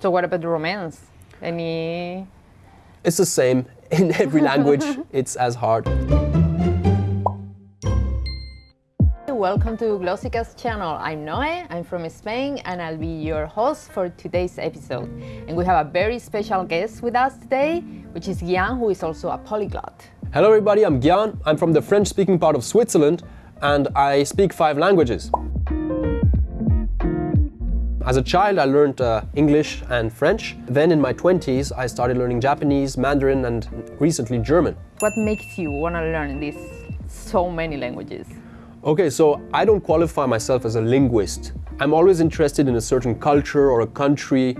So what about the romance? Any... It's the same. In every language, it's as hard. Welcome to Glossika's channel. I'm Noe, I'm from Spain, and I'll be your host for today's episode. And we have a very special guest with us today, which is Gian, who is also a polyglot. Hello everybody, I'm Gian. I'm from the French-speaking part of Switzerland, and I speak five languages. As a child, I learned uh, English and French. Then in my 20s, I started learning Japanese, Mandarin, and recently German. What makes you want to learn these so many languages? Okay, so I don't qualify myself as a linguist. I'm always interested in a certain culture or a country.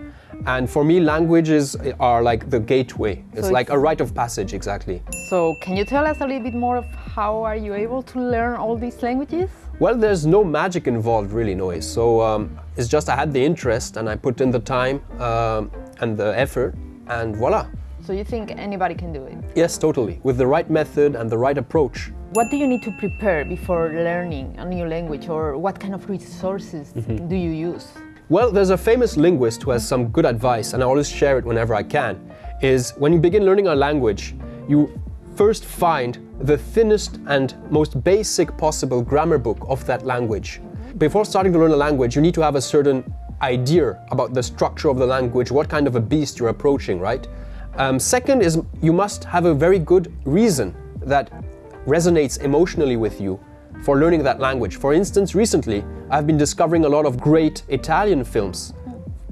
And for me, languages are like the gateway. It's So like a rite of passage, exactly. So can you tell us a little bit more of how are you able to learn all these languages? Well, there's no magic involved, really, Noe. So um, it's just I had the interest and I put in the time um, and the effort, and voila. So you think anybody can do it? Yes, totally. With the right method and the right approach. What do you need to prepare before learning a new language or what kind of resources do you use? Well, there's a famous linguist who has some good advice, and I always share it whenever I can, is when you begin learning a language, you first find the thinnest and most basic possible grammar book of that language. Before starting to learn a language, you need to have a certain idea about the structure of the language, what kind of a beast you're approaching, right? Um, second is you must have a very good reason that resonates emotionally with you for learning that language. For instance, recently I've been discovering a lot of great Italian films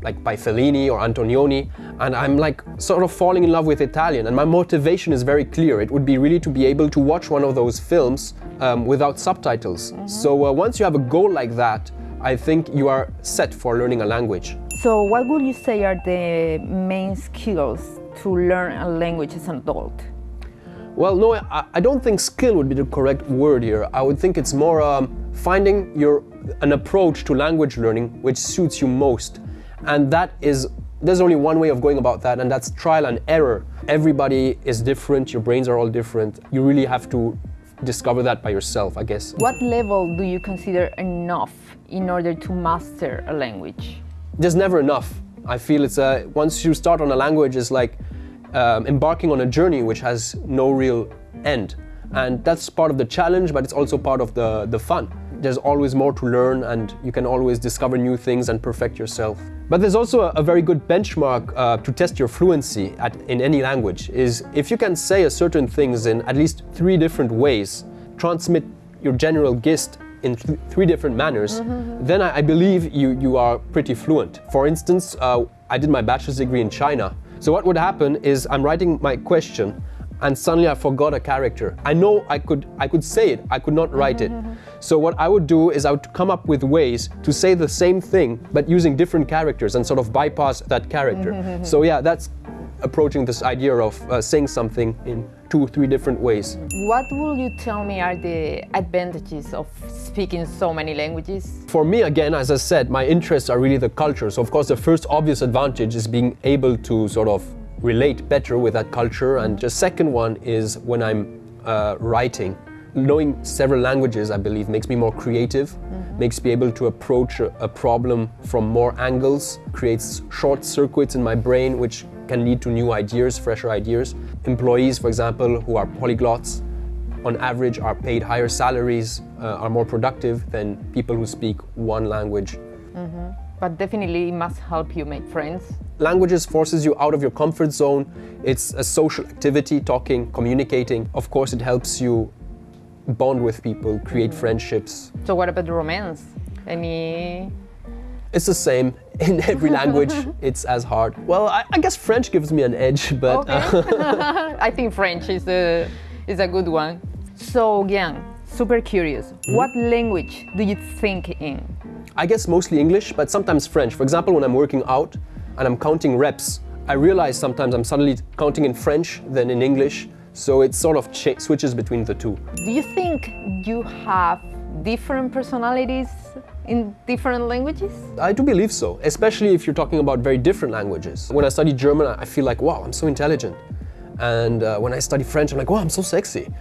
like by Fellini or Antonioni and I'm like sort of falling in love with Italian and my motivation is very clear. It would be really to be able to watch one of those films um, without subtitles. So uh, once you have a goal like that, I think you are set for learning a language. So what would you say are the main skills to learn a language as an adult? Well, no, I, I don't think skill would be the correct word here. I would think it's more um, finding your an approach to language learning which suits you most, and that is there's only one way of going about that, and that's trial and error. Everybody is different. Your brains are all different. You really have to discover that by yourself, I guess. What level do you consider enough in order to master a language? there's never enough. I feel it's a, once you start on a language, it's like um, embarking on a journey which has no real end. And that's part of the challenge, but it's also part of the, the fun. There's always more to learn and you can always discover new things and perfect yourself. But there's also a, a very good benchmark uh, to test your fluency at, in any language is if you can say a certain things in at least three different ways, transmit your general gist in th- three different manners, then I, I believe you, you are pretty fluent. For instance, uh, I did my bachelor's degree in China. So what would happen is I'm writing my question and suddenly I forgot a character. I know I could, I could say it, I could not write it. Mm-hmm, mm-hmm. So what I would do is I would come up with ways to say the same thing but using different characters and sort of bypass that character. Mm-hmm, so yeah, that's approaching this idea of uh, saying something in two, three different ways. What will you tell me are the advantages of speaking so many languages? For me, again, as I said, my interests are really the culture. So, of course, the first obvious advantage is being able to sort of relate better with that culture. And the second one is when I'm uh, writing. Knowing several languages, I believe, makes me more creative, makes me able to approach a, a problem from more angles, creates short circuits in my brain, which can lead to new ideas, fresher ideas. Employees, for example, who are polyglots, on average are paid higher salaries, uh, are more productive than people who speak one language. Mm-hmm. But definitely it must help you make friends. Languages forces you out of your comfort zone. It's a social activity, talking, communicating. Of course, it helps you bond with people, create mm-hmm. friendships. So what about the romance? Any It's the same in every language. it's as hard. Well, I, I guess French gives me an edge, but uh, Okay. I think French is a, is a good one. So, Gian, super curious. Hmm? What language do you think in? I guess mostly English, but sometimes French. For example, when I'm working out and I'm counting reps, I realize sometimes I'm suddenly counting in French than in English. So it sort of switches between the two. Do you think you have different personalities in different languages? I do believe so, especially if you're talking about very different languages. When I study German, I feel like, wow, I'm so intelligent. And uh, when I study French, I'm like, wow, I'm so sexy.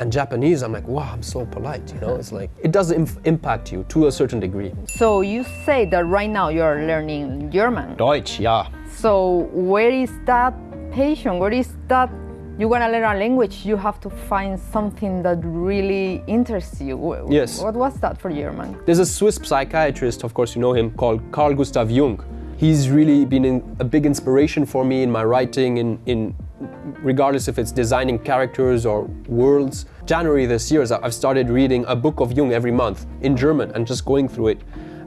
And Japanese, I'm like, wow, I'm so polite, you know? It's like, it does im- impact you to a certain degree. So you say that right now you're learning German. Deutsch, ja. So where is that passion? Where is that you want to learn a language? You have to find something that really interests you. Yes. What was that for German? There's a Swiss psychiatrist, of course you know him, called Carl Gustav Jung. He's really been a big inspiration for me in my writing, in, in regardless if it's designing characters or worlds. January this year, I've started reading a book of Jung every month in German and just going through it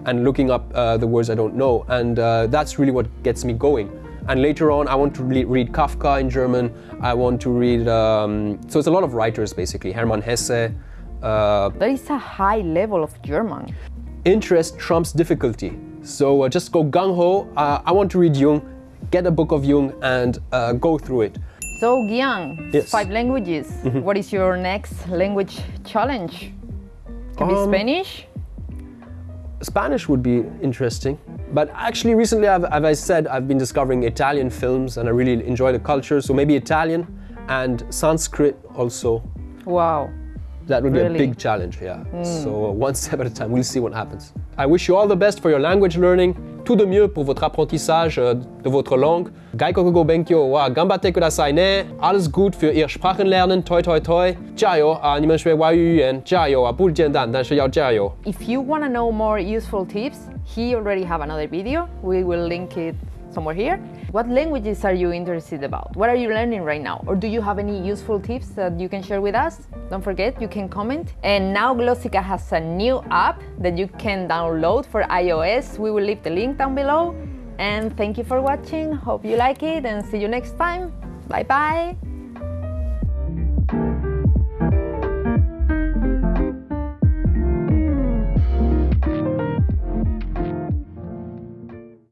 and looking up uh, the words I don't know. And uh, that's really what gets me going. And later on, I want to re- read Kafka in German. I want to read, um, so it's a lot of writers basically, Hermann Hesse. Uh, There is a high level of German. interest trumps difficulty. So uh, just go gung ho. Uh, I want to read Jung, get a book of Jung, and uh, go through it. So Gian, Yes. five languages. What is your next language challenge? Can be Um, Spanish. Spanish would be interesting. But actually, recently, I've, as I said, I've been discovering Italian films and I really enjoy the culture. So maybe Italian and Sanskrit also. Wow That would be Really? a big challenge, yeah. So uh, one step at a time, we'll see what happens. I wish you all the best for your language learning. Tout de mieux pour votre apprentissage euh, de votre langue. Gaiko go benkyo wa gambate kudasai ne. Alles gut für ihr Sprachenlernen. Toi toi toi. 加油啊！你们学外语言加油啊！不简单，但是要加油。 If you want to know more useful tips, he already have another video. We will link it somewhere here. What languages are you interested about? What are you learning right now? Or do you have any useful tips that you can share with us? Don't forget, you can comment. And now Glossika has a new app that you can download for iOS. We will leave the link down below. And thank you for watching. Hope you like it and see you next time. Bye bye.